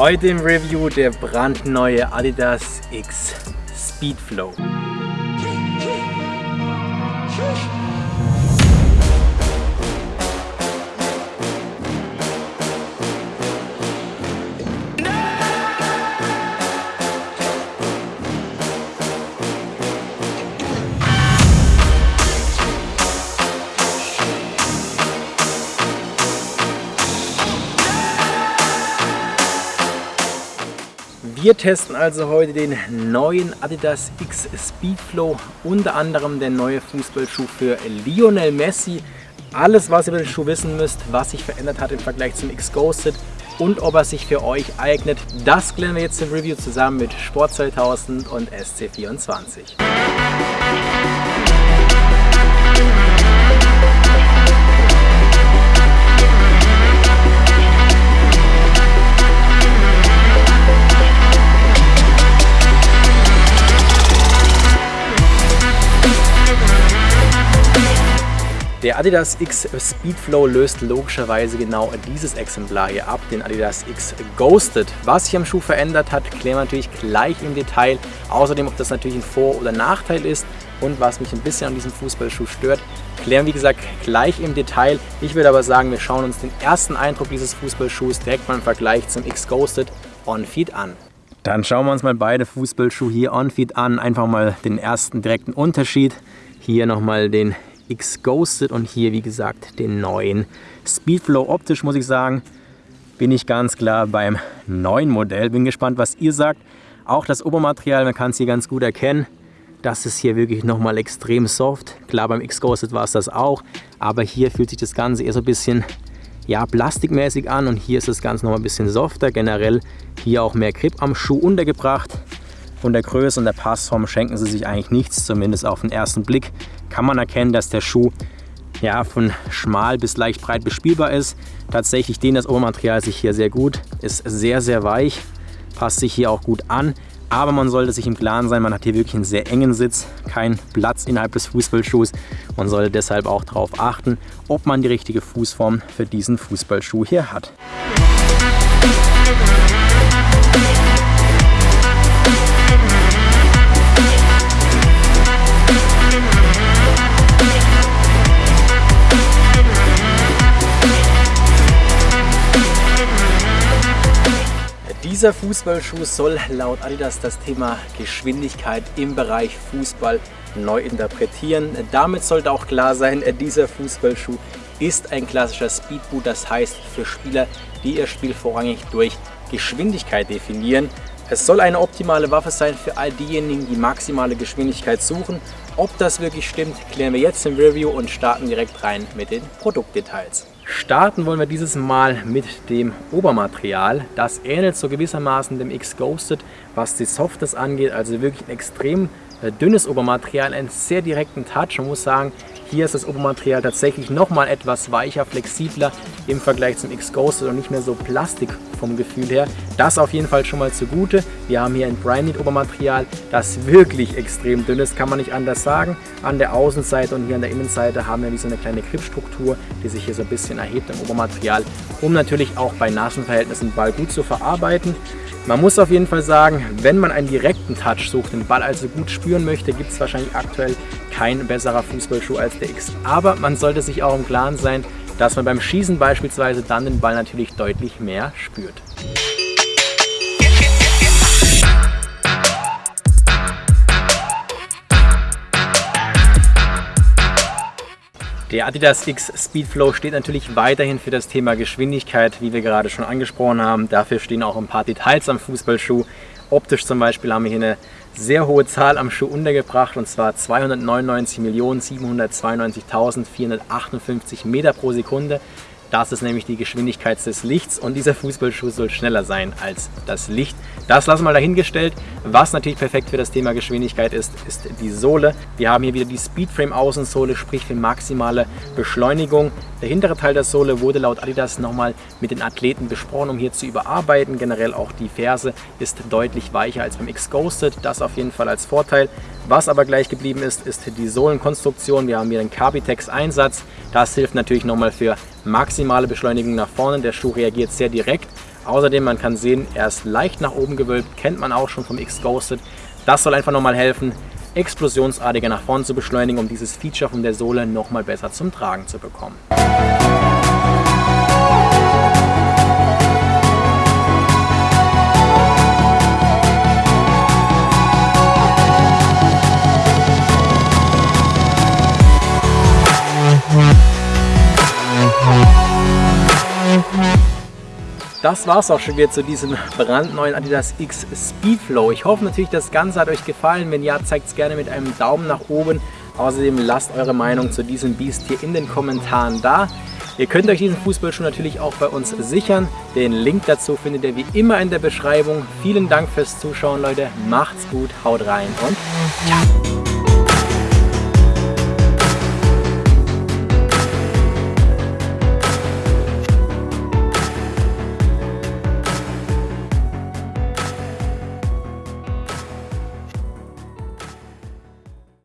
Heute im Review der brandneue Adidas X Speedflow. Wir testen also heute den neuen Adidas X Speedflow, unter anderem der neue Fußballschuh für Lionel Messi. Alles, was ihr über den Schuh wissen müsst, was sich verändert hat im Vergleich zum X Ghosted und ob er sich für euch eignet, das klären wir jetzt im Review zusammen mit Sport 2000 und SC24. Der Adidas X Speedflow löst logischerweise genau dieses Exemplar hier ab, den Adidas X Ghosted. Was sich am Schuh verändert hat, klären wir natürlich gleich im Detail. Außerdem, ob das natürlich ein Vor- oder Nachteil ist und was mich ein bisschen an diesem Fußballschuh stört, klären wie gesagt gleich im Detail. Ich würde aber sagen, wir schauen uns den ersten Eindruck dieses Fußballschuhs direkt mal im Vergleich zum X Ghosted On-Feed an. Dann schauen wir uns mal beide Fußballschuhe hier On-Feed an. Einfach mal den ersten direkten Unterschied. Hier nochmal den X Ghosted und hier wie gesagt den neuen Speedflow. Optisch muss ich sagen, bin ich ganz klar beim neuen Modell. Bin gespannt, was ihr sagt. Auch das Obermaterial, man kann es hier ganz gut erkennen. Das ist hier wirklich nochmal extrem soft. Klar, beim X Ghosted war es das auch, aber hier fühlt sich das Ganze eher so ein bisschen ja, plastikmäßig an und hier ist das Ganze noch ein bisschen softer. Generell hier auch mehr Grip am Schuh untergebracht. Von der Größe und der Passform schenken sie sich eigentlich nichts, zumindest auf den ersten Blick kann man erkennen, dass der Schuh ja, von schmal bis leicht breit bespielbar ist. Tatsächlich dehnt das Obermaterial sich hier sehr gut, ist sehr, sehr weich, passt sich hier auch gut an. Aber man sollte sich im Klaren sein, man hat hier wirklich einen sehr engen Sitz, keinen Platz innerhalb des Fußballschuhs. Man sollte deshalb auch darauf achten, ob man die richtige Fußform für diesen Fußballschuh hier hat. Dieser Fußballschuh soll laut Adidas das Thema Geschwindigkeit im Bereich Fußball neu interpretieren. Damit sollte auch klar sein, dieser Fußballschuh ist ein klassischer Speedboot, das heißt für Spieler, die ihr Spiel vorrangig durch Geschwindigkeit definieren. Es soll eine optimale Waffe sein für all diejenigen, die maximale Geschwindigkeit suchen. Ob das wirklich stimmt, klären wir jetzt im Review und starten direkt rein mit den Produktdetails. Starten wollen wir dieses Mal mit dem Obermaterial. Das ähnelt so gewissermaßen dem X Ghosted, was die Softness angeht. Also wirklich ein extrem äh, dünnes Obermaterial, einen sehr direkten Touch. Man muss sagen, hier ist das Obermaterial tatsächlich nochmal etwas weicher, flexibler im Vergleich zum X-Ghosted und nicht mehr so plastik vom Gefühl her. Das auf jeden Fall schon mal zugute. Wir haben hier ein Branded Obermaterial, das wirklich extrem dünn ist, kann man nicht anders sagen. An der Außenseite und hier an der Innenseite haben wir wie so eine kleine Gripstruktur, die sich hier so ein bisschen erhebt im Obermaterial, um natürlich auch bei nassen Verhältnissen Ball gut zu verarbeiten. Man muss auf jeden Fall sagen, wenn man einen direkten Touch sucht, den Ball also gut spüren möchte, gibt es wahrscheinlich aktuell kein besserer Fußballschuh als der X. Aber man sollte sich auch im Klaren sein, dass man beim Schießen beispielsweise dann den Ball natürlich deutlich mehr spürt. Der Adidas X Speedflow steht natürlich weiterhin für das Thema Geschwindigkeit, wie wir gerade schon angesprochen haben. Dafür stehen auch ein paar Details am Fußballschuh. Optisch zum Beispiel haben wir hier eine sehr hohe Zahl am Schuh untergebracht und zwar 299.792.458 Meter pro Sekunde. Das ist nämlich die Geschwindigkeit des Lichts und dieser Fußballschuh soll schneller sein als das Licht. Das lassen wir mal dahingestellt. Was natürlich perfekt für das Thema Geschwindigkeit ist, ist die Sohle. Wir haben hier wieder die Speedframe Außensohle, sprich für maximale Beschleunigung. Der hintere Teil der Sohle wurde laut Adidas nochmal mit den Athleten besprochen, um hier zu überarbeiten. Generell auch die Ferse ist deutlich weicher als beim X Ghosted. Das auf jeden Fall als Vorteil. Was aber gleich geblieben ist, ist die Sohlenkonstruktion. Wir haben hier den Carbitex Einsatz. Das hilft natürlich nochmal für maximale Beschleunigung nach vorne. Der Schuh reagiert sehr direkt Außerdem, man kann sehen, er ist leicht nach oben gewölbt, kennt man auch schon vom X-Ghosted. Das soll einfach nochmal helfen, explosionsartiger nach vorn zu beschleunigen, um dieses Feature von der Sohle nochmal besser zum Tragen zu bekommen. Das war es auch schon wieder zu diesem brandneuen Adidas X Speedflow. Ich hoffe natürlich, das Ganze hat euch gefallen. Wenn ja, zeigt es gerne mit einem Daumen nach oben. Außerdem lasst eure Meinung zu diesem Biest hier in den Kommentaren da. Ihr könnt euch diesen Fußballschuh natürlich auch bei uns sichern. Den Link dazu findet ihr wie immer in der Beschreibung. Vielen Dank fürs Zuschauen, Leute. Macht's gut, haut rein und ciao.